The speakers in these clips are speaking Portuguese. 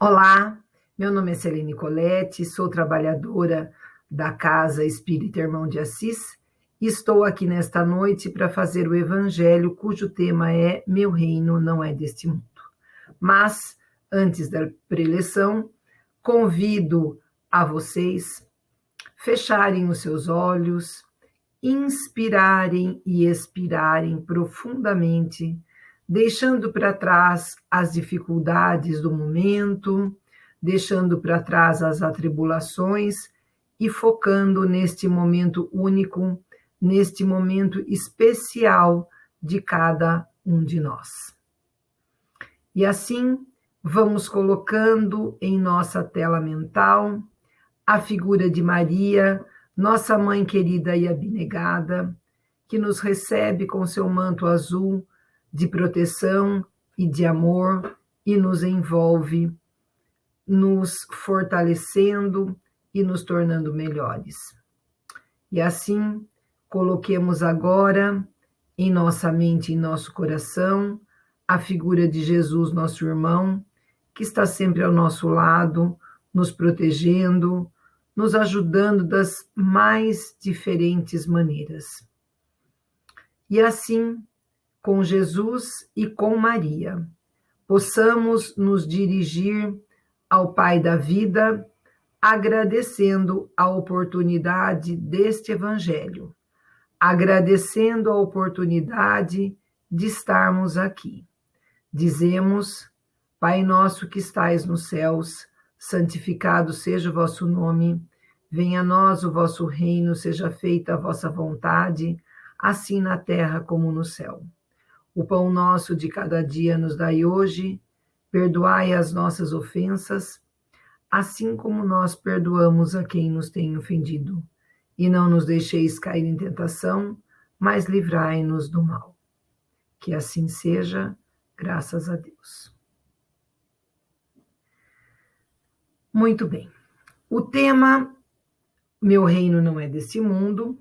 Olá, meu nome é Celene Colette, sou trabalhadora da Casa Espírita Irmão de Assis e estou aqui nesta noite para fazer o evangelho cujo tema é Meu reino não é deste mundo. Mas, antes da preleção, convido a vocês fecharem os seus olhos, inspirarem e expirarem profundamente deixando para trás as dificuldades do momento, deixando para trás as atribulações e focando neste momento único, neste momento especial de cada um de nós. E assim, vamos colocando em nossa tela mental a figura de Maria, nossa mãe querida e abnegada, que nos recebe com seu manto azul de proteção e de amor e nos envolve, nos fortalecendo e nos tornando melhores. E assim, coloquemos agora em nossa mente, em nosso coração, a figura de Jesus, nosso irmão, que está sempre ao nosso lado, nos protegendo, nos ajudando das mais diferentes maneiras. E assim, com Jesus e com Maria, possamos nos dirigir ao Pai da vida, agradecendo a oportunidade deste Evangelho, agradecendo a oportunidade de estarmos aqui. Dizemos, Pai nosso que estais nos céus, santificado seja o vosso nome, venha a nós o vosso reino, seja feita a vossa vontade, assim na terra como no céu. O pão nosso de cada dia nos dai hoje, perdoai as nossas ofensas, assim como nós perdoamos a quem nos tem ofendido. E não nos deixeis cair em tentação, mas livrai-nos do mal. Que assim seja, graças a Deus. Muito bem. O tema Meu reino não é desse mundo,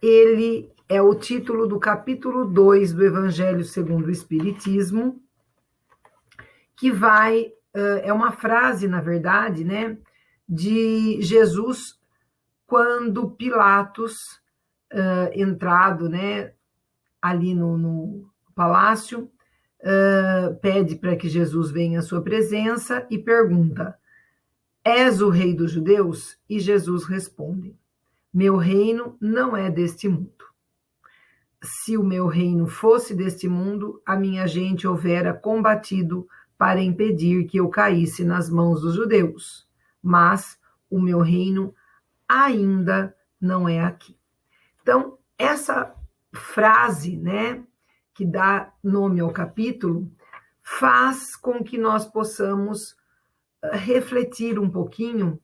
ele é o título do capítulo 2 do Evangelho segundo o Espiritismo, que vai, é uma frase, na verdade, né, de Jesus quando Pilatos, entrado, né, ali no, no palácio, pede para que Jesus venha à sua presença e pergunta: És o rei dos judeus? E Jesus responde: Meu reino não é deste mundo se o meu reino fosse deste mundo, a minha gente houvera combatido para impedir que eu caísse nas mãos dos judeus. Mas o meu reino ainda não é aqui. Então, essa frase, né, que dá nome ao capítulo, faz com que nós possamos uh, refletir um pouquinho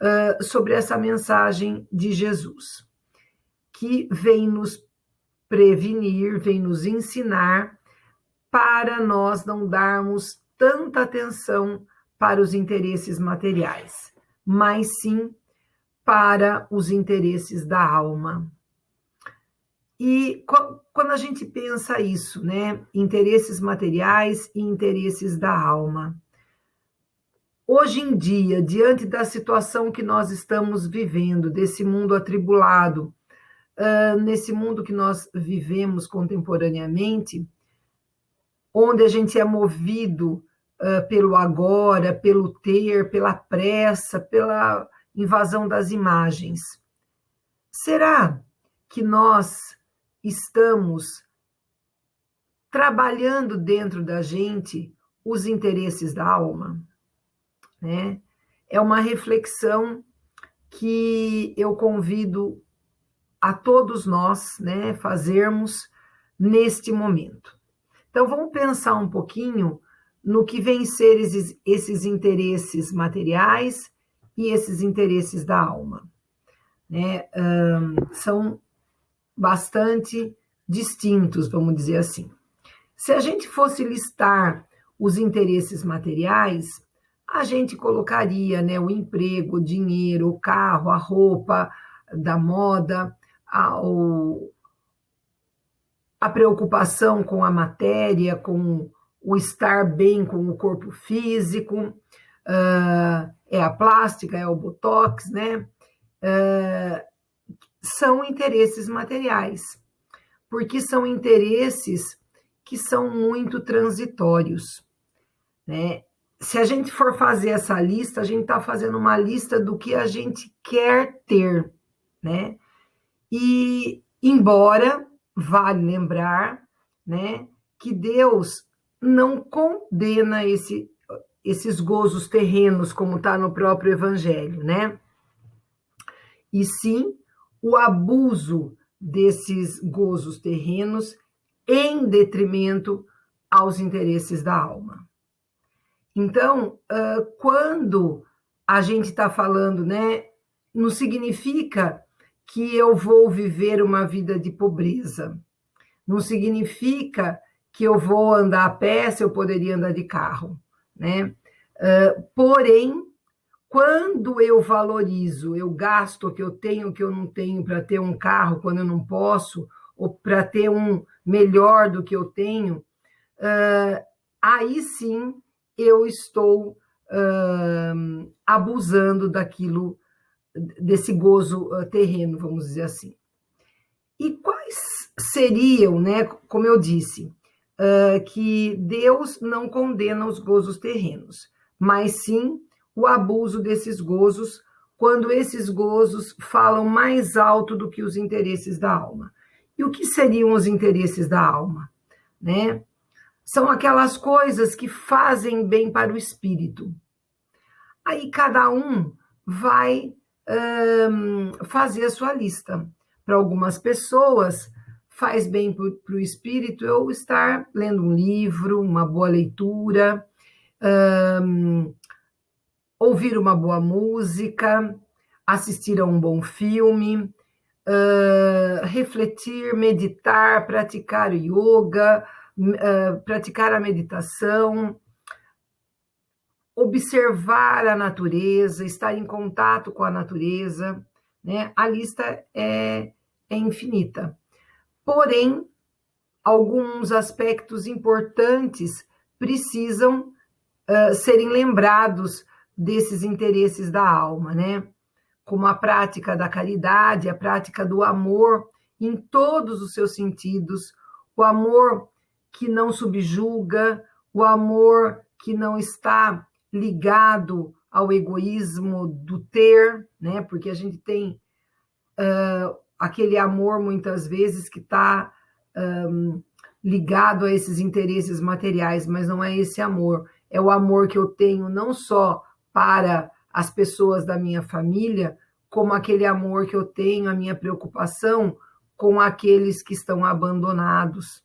uh, sobre essa mensagem de Jesus, que vem nos prevenir, vem nos ensinar para nós não darmos tanta atenção para os interesses materiais, mas sim para os interesses da alma. E quando a gente pensa isso, né, interesses materiais e interesses da alma, hoje em dia, diante da situação que nós estamos vivendo, desse mundo atribulado, uh, nesse mundo que nós vivemos contemporaneamente, onde a gente é movido uh, pelo agora, pelo ter, pela pressa, pela invasão das imagens. Será que nós estamos trabalhando dentro da gente os interesses da alma? Né? É uma reflexão que eu convido a todos nós né, fazermos neste momento. Então, vamos pensar um pouquinho no que vem ser esses, esses interesses materiais e esses interesses da alma. Né? Um, são bastante distintos, vamos dizer assim. Se a gente fosse listar os interesses materiais, a gente colocaria né, o emprego, o dinheiro, o carro, a roupa da moda, ao, a preocupação com a matéria, com o estar bem com o corpo físico, uh, é a plástica, é o botox, né? Uh, são interesses materiais, porque são interesses que são muito transitórios, né? Se a gente for fazer essa lista, a gente está fazendo uma lista do que a gente quer ter, né? E embora vale lembrar, né, que Deus não condena esse, esses gozos terrenos, como está no próprio Evangelho, né? E sim o abuso desses gozos terrenos em detrimento aos interesses da alma. Então, quando a gente está falando, né, não significa que eu vou viver uma vida de pobreza, não significa que eu vou andar a pé se eu poderia andar de carro, né? porém, quando eu valorizo, eu gasto o que eu tenho, o que eu não tenho para ter um carro quando eu não posso, ou para ter um melhor do que eu tenho, uh, aí sim eu estou uh, abusando daquilo, desse gozo uh, terreno, vamos dizer assim. E quais seriam, né, como eu disse, que Deus não condena os gozos terrenos, mas sim o abuso desses gozos, quando esses gozos falam mais alto do que os interesses da alma. E o que seriam os interesses da alma? Né? São aquelas coisas que fazem bem para o espírito. Aí cada um vai um, fazer a sua lista. Para algumas pessoas, faz bem para o espírito eu estar lendo um livro, uma boa leitura, um, ouvir uma boa música, assistir a um bom filme, uh, refletir, meditar, praticar yoga, uh, praticar a meditação, observar a natureza, estar em contato com a natureza, né? A lista é, é infinita. Porém, alguns aspectos importantes precisam uh, serem lembrados desses interesses da alma, né? como a prática da caridade, a prática do amor em todos os seus sentidos, o amor que não subjuga, o amor que não está ligado ao egoísmo do ter, né? Porque a gente tem uh, aquele amor muitas vezes que está um, ligado a esses interesses materiais, mas não é esse amor, é o amor que eu tenho não só para as pessoas da minha família, como aquele amor que eu tenho, a minha preocupação com aqueles que estão abandonados,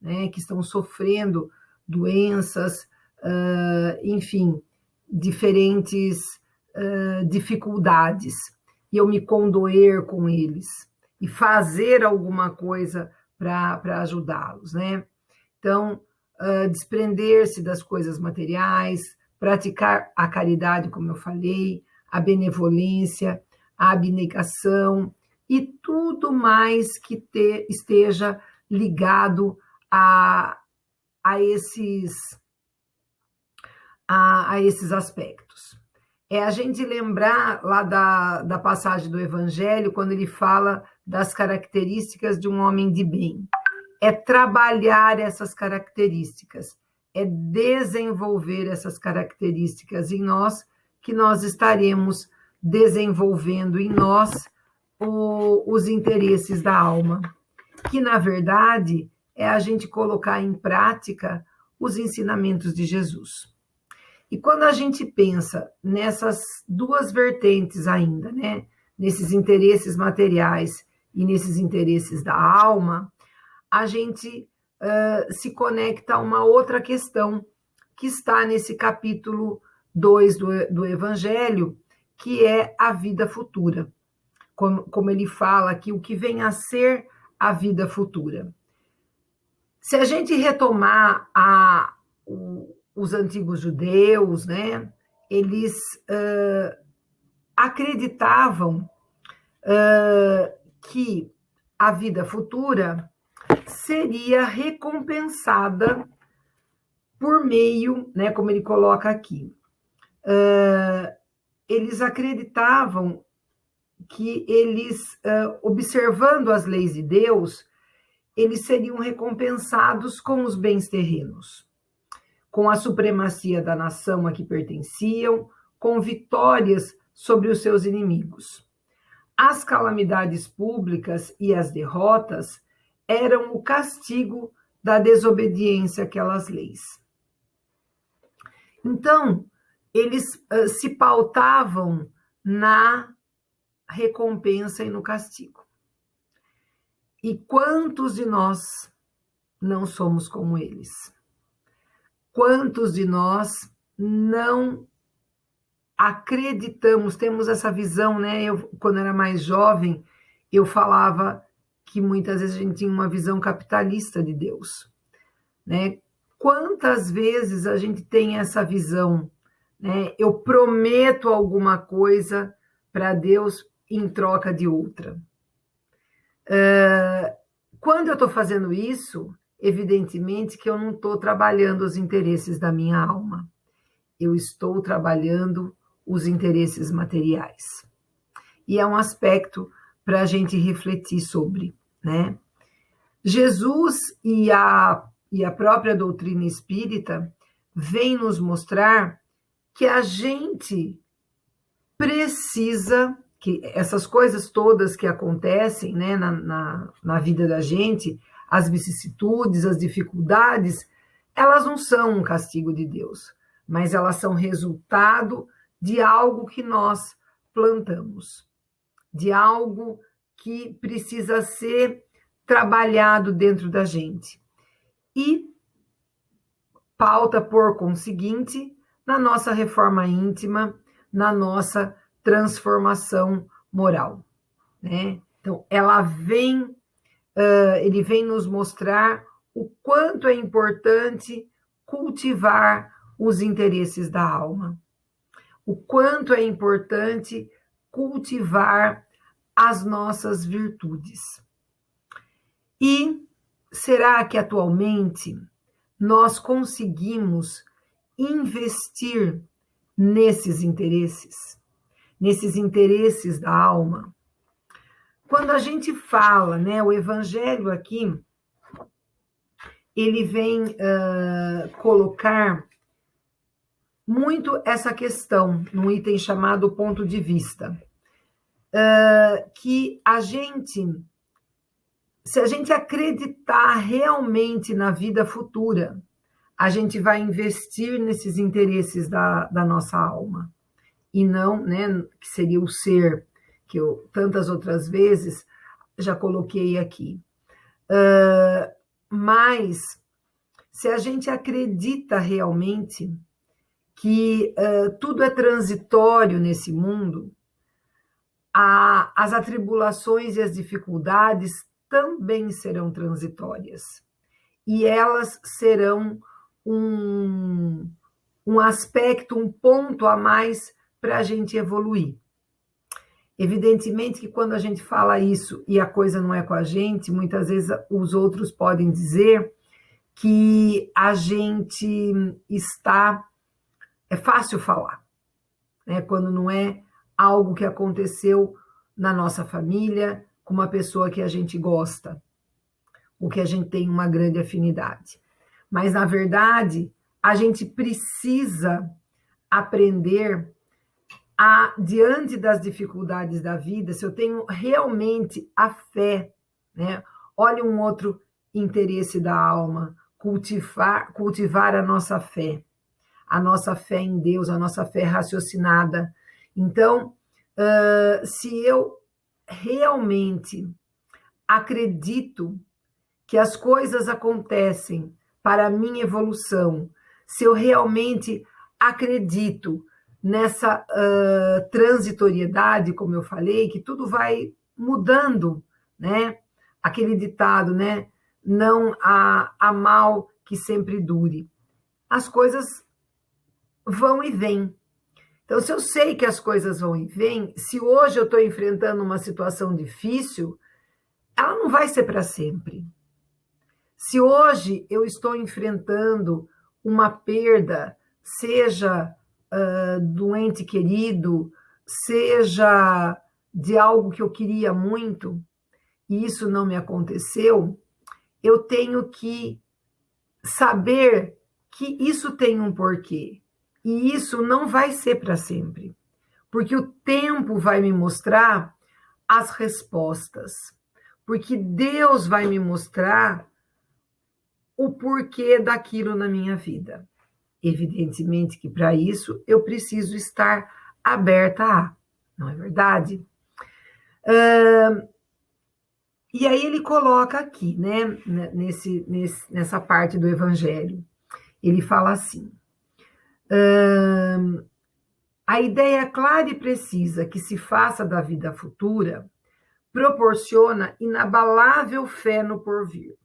né, que estão sofrendo doenças, uh, enfim, diferentes uh, dificuldades, e eu me condoer com eles e fazer alguma coisa para ajudá-los, né? Então, uh, desprender-se das coisas materiais, praticar a caridade, como eu falei, a benevolência, a abnegação e tudo mais que te, esteja ligado a, a, esses, a, a esses aspectos. É a gente lembrar lá da, da passagem do Evangelho, quando ele fala das características de um homem de bem. É trabalhar essas características é desenvolver essas características em nós, que nós estaremos desenvolvendo em nós o, os interesses da alma, que na verdade é a gente colocar em prática os ensinamentos de Jesus. E quando a gente pensa nessas duas vertentes ainda, né, nesses interesses materiais e nesses interesses da alma, a gente uh, se conecta a uma outra questão que está nesse capítulo 2 do, do Evangelho, que é a vida futura. Como, como ele fala aqui, o que vem a ser a vida futura. Se a gente retomar a, o, os antigos judeus, né, eles uh, acreditavam uh, que a vida futura seria recompensada por meio, né, como ele coloca aqui, uh, eles acreditavam que eles, observando as leis de Deus, eles seriam recompensados com os bens terrenos, com a supremacia da nação a que pertenciam, com vitórias sobre os seus inimigos. As calamidades públicas e as derrotas eram o castigo da desobediência àquelas leis. Então, eles uh, se pautavam na recompensa e no castigo. E quantos de nós não somos como eles? Quantos de nós não acreditamos, temos essa visão, né? Eu, quando era mais jovem, eu falava que muitas vezes a gente tinha uma visão capitalista de Deus, né? Quantas vezes a gente tem essa visão, né? Eu prometo alguma coisa para Deus em troca de outra. Uh, quando eu estou fazendo isso, evidentemente que eu não estou trabalhando os interesses da minha alma. Eu estou trabalhando os interesses materiais. E é um aspecto para a gente refletir sobre, né? Jesus e a, e a própria doutrina espírita vem nos mostrar que a gente precisa que essas coisas todas que acontecem né, na, na, na vida da gente, as vicissitudes, as dificuldades, elas não são um castigo de Deus, mas elas são resultado de algo que nós plantamos, de algo que precisa ser trabalhado dentro da gente. E pauta, por conseguinte, na nossa reforma íntima, na nossa transformação moral, né? Então, ela vem, uh, ele vem nos mostrar o quanto é importante cultivar os interesses da alma, o quanto é importante cultivar as nossas virtudes. E será que atualmente nós conseguimos investir nesses interesses? nesses interesses da alma. Quando a gente fala, né, o evangelho aqui, ele vem uh, colocar muito essa questão num item chamado ponto de vista. Uh, que a gente, se a gente acreditar realmente na vida futura, a gente vai investir nesses interesses da, da nossa alma e não, né, que seria o ser, que eu tantas outras vezes já coloquei aqui. Uh, mas, se a gente acredita realmente que uh, tudo é transitório nesse mundo, a, as atribulações e as dificuldades também serão transitórias. E elas serão um, um aspecto, um ponto a mais para a gente evoluir. Evidentemente que quando a gente fala isso e a coisa não é com a gente, muitas vezes os outros podem dizer que a gente está. É fácil falar, né? quando não é algo que aconteceu na nossa família, com uma pessoa que a gente gosta, ou que a gente tem uma grande afinidade. Mas, na verdade, a gente precisa aprender a, diante das dificuldades da vida, se eu tenho realmente a fé, né? Olha um outro interesse da alma, cultivar, cultivar a nossa fé, a nossa fé em Deus, a nossa fé raciocinada. Então, uh, se eu realmente acredito que as coisas acontecem para a minha evolução, se eu realmente acredito nessa uh, transitoriedade, como eu falei, que tudo vai mudando, né? Aquele ditado, né? Não há, há mal que sempre dure. As coisas vão e vêm. Então, se eu sei que as coisas vão e vêm, se hoje eu estou enfrentando uma situação difícil, ela não vai ser para sempre. Se hoje eu estou enfrentando uma perda, seja uh, do ente querido, seja de algo que eu queria muito, e isso não me aconteceu, eu tenho que saber que isso tem um porquê. E isso não vai ser para sempre. Porque o tempo vai me mostrar as respostas. Porque Deus vai me mostrar o porquê daquilo na minha vida. Evidentemente que para isso eu preciso estar aberta a, não é verdade? Uh, e aí ele coloca aqui, né, nesse, nesse, nessa parte do Evangelho, ele fala assim: uh, a ideia clara e precisa que se faça da vida futura proporciona inabalável fé no porvir.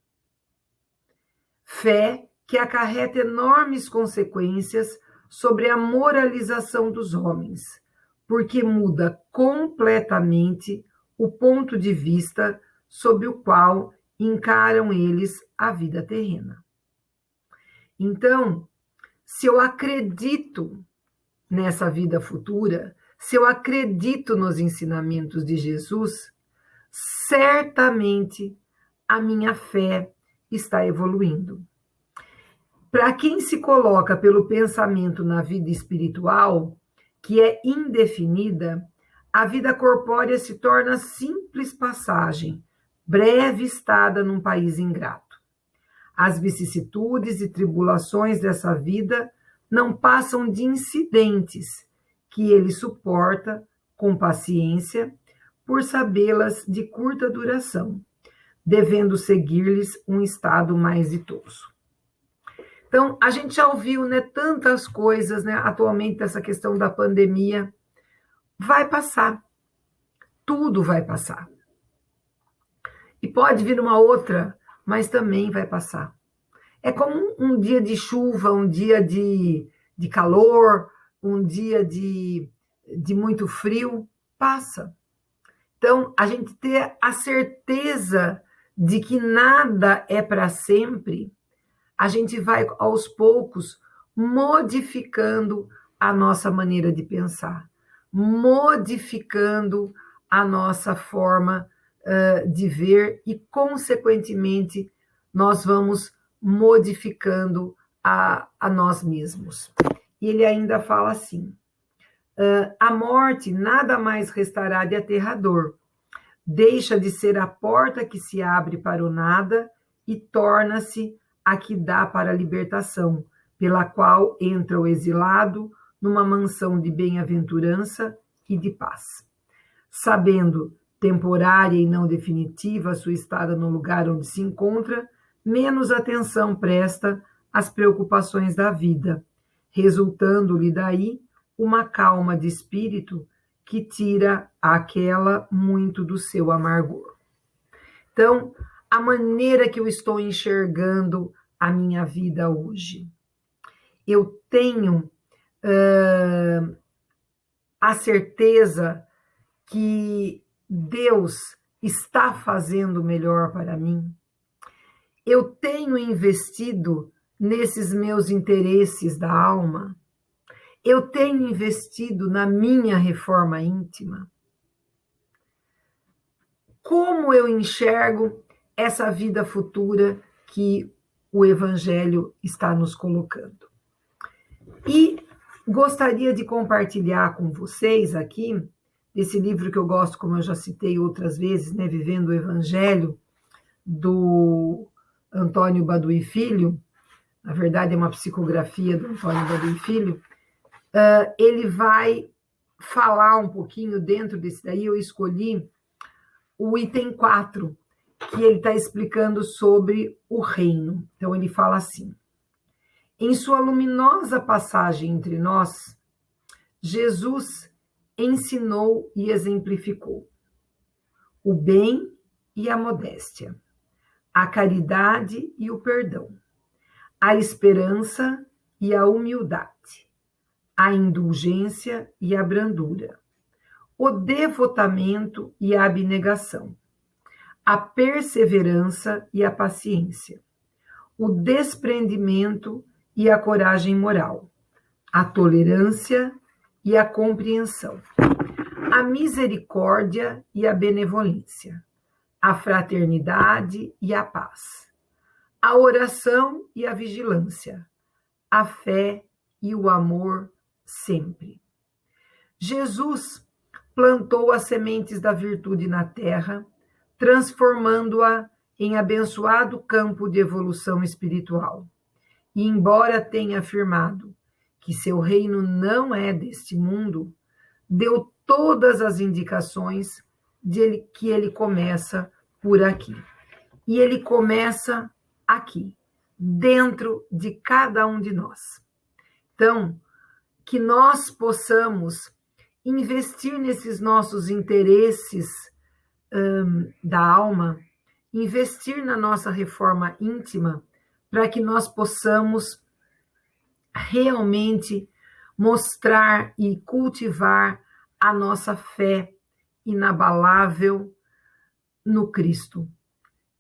Fé que acarreta enormes consequências sobre a moralização dos homens, porque muda completamente o ponto de vista sob o qual encaram eles a vida terrena. Então, se eu acredito nessa vida futura, se eu acredito nos ensinamentos de Jesus, certamente a minha fé está evoluindo. Para quem se coloca pelo pensamento na vida espiritual, que é indefinida, a vida corpórea se torna simples passagem, breve estada num país ingrato. As vicissitudes e tribulações dessa vida não passam de incidentes que ele suporta com paciência, por sabê-las de curta duração, devendo seguir-lhes um estado mais ditoso. Então, a gente já ouviu né, tantas coisas né, atualmente essa questão da pandemia. Vai passar. Tudo vai passar. E pode vir uma outra, mas também vai passar. É como um, um dia de chuva, um dia de, de calor, um dia de, de muito frio, passa. Então, a gente ter a certeza de que nada é para sempre a gente vai aos poucos modificando a nossa maneira de pensar, modificando a nossa forma uh, de ver e, consequentemente, nós vamos modificando a, a nós mesmos. E ele ainda fala assim: uh, a morte nada mais restará de aterrador, deixa de ser a porta que se abre para o nada e torna-se a que dá para a libertação, pela qual entra o exilado numa mansão de bem-aventurança e de paz. Sabendo, temporária e não definitiva, a sua estada no lugar onde se encontra, menos atenção presta às preocupações da vida, resultando-lhe daí uma calma de espírito que tira aquela muito do seu amargor. Então, a maneira que eu estou enxergando a minha vida hoje. Eu tenho uh, a certeza que Deus está fazendo melhor para mim. Eu tenho investido nesses meus interesses da alma. Eu tenho investido na minha reforma íntima. Como eu enxergo essa vida futura que o Evangelho está nos colocando. E gostaria de compartilhar com vocês aqui, desse livro que eu gosto, como eu já citei outras vezes, né, Vivendo o Evangelho, do Antônio Baduí Filho, na verdade é uma psicografia do Antônio Baduí Filho, uh, ele vai falar um pouquinho dentro desse daí, eu escolhi o item 4, que ele está explicando sobre o reino. Então, ele fala assim: em sua luminosa passagem entre nós, Jesus ensinou e exemplificou o bem e a modéstia, a caridade e o perdão, a esperança e a humildade, a indulgência e a brandura, o devotamento e a abnegação a perseverança e a paciência, o desprendimento e a coragem moral, a tolerância e a compreensão, a misericórdia e a benevolência, a fraternidade e a paz, a oração e a vigilância, a fé e o amor sempre. Jesus plantou as sementes da virtude na terra, transformando-a em abençoado campo de evolução espiritual. E embora tenha afirmado que seu reino não é deste mundo, deu todas as indicações de ele, que ele começa por aqui. E ele começa aqui, dentro de cada um de nós. Então, que nós possamos investir nesses nossos interesses um, da alma, investir na nossa reforma íntima, para que nós possamos realmente mostrar e cultivar a nossa fé inabalável no Cristo,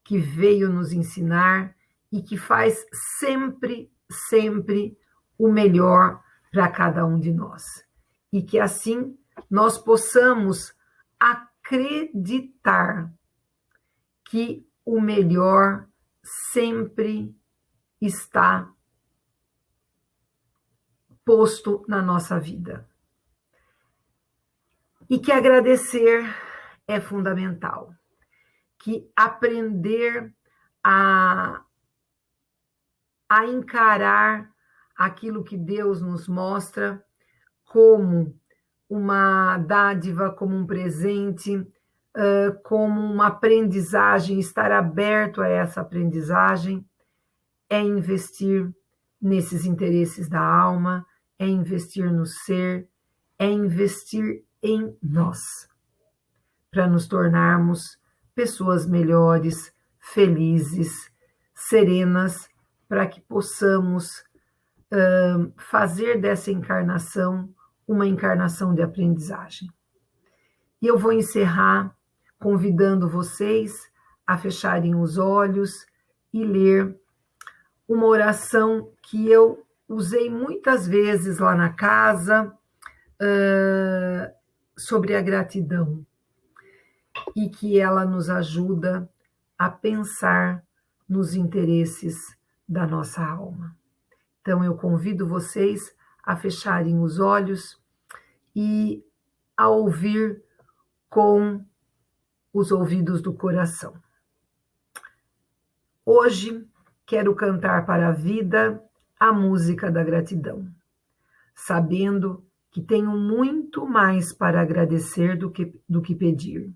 que veio nos ensinar e que faz sempre, sempre o melhor para cada um de nós. E que assim nós possamos acreditar que o melhor sempre está posto na nossa vida. E que agradecer é fundamental. Que aprender a, a encarar aquilo que Deus nos mostra como uma dádiva, como um presente, como uma aprendizagem, estar aberto a essa aprendizagem, é investir nesses interesses da alma, é investir no ser, é investir em nós, para nos tornarmos pessoas melhores, felizes, serenas, para que possamos uh, fazer dessa encarnação uma encarnação de aprendizagem. E eu vou encerrar convidando vocês a fecharem os olhos e ler uma oração que eu usei muitas vezes lá na casa uh, sobre a gratidão e que ela nos ajuda a pensar nos interesses da nossa alma. Então eu convido vocês a fecharem os olhos e a ouvir com os ouvidos do coração. Hoje quero cantar para a vida a música da gratidão, sabendo que tenho muito mais para agradecer do que, do que pedir.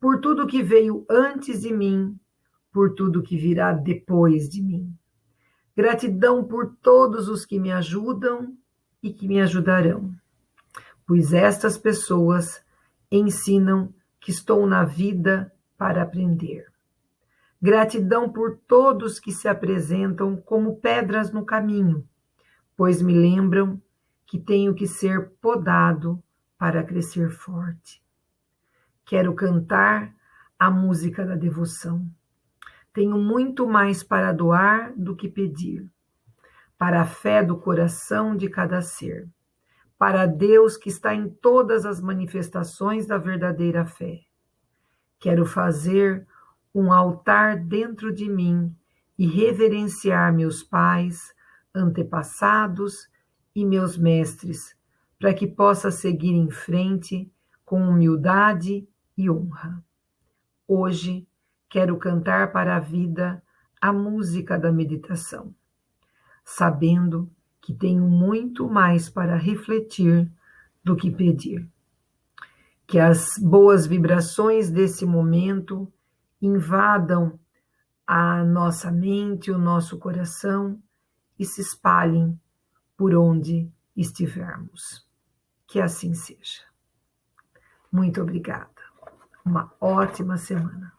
Por tudo que veio antes de mim, por tudo que virá depois de mim. Gratidão por todos os que me ajudam e que me ajudarão, pois estas pessoas ensinam que estou na vida para aprender. Gratidão por todos que se apresentam como pedras no caminho, pois me lembram que tenho que ser podado para crescer forte. Quero cantar a música da devoção. Tenho muito mais para doar do que pedir, para a fé do coração de cada ser, para Deus que está em todas as manifestações da verdadeira fé. Quero fazer um altar dentro de mim e reverenciar meus pais, antepassados e meus mestres, para que possa seguir em frente com humildade e honra. Hoje quero cantar para a vida a música da meditação, sabendo que tenho muito mais para refletir do que pedir. Que as boas vibrações desse momento invadam a nossa mente, o nosso coração e se espalhem por onde estivermos. Que assim seja. Muito obrigada. Uma ótima semana.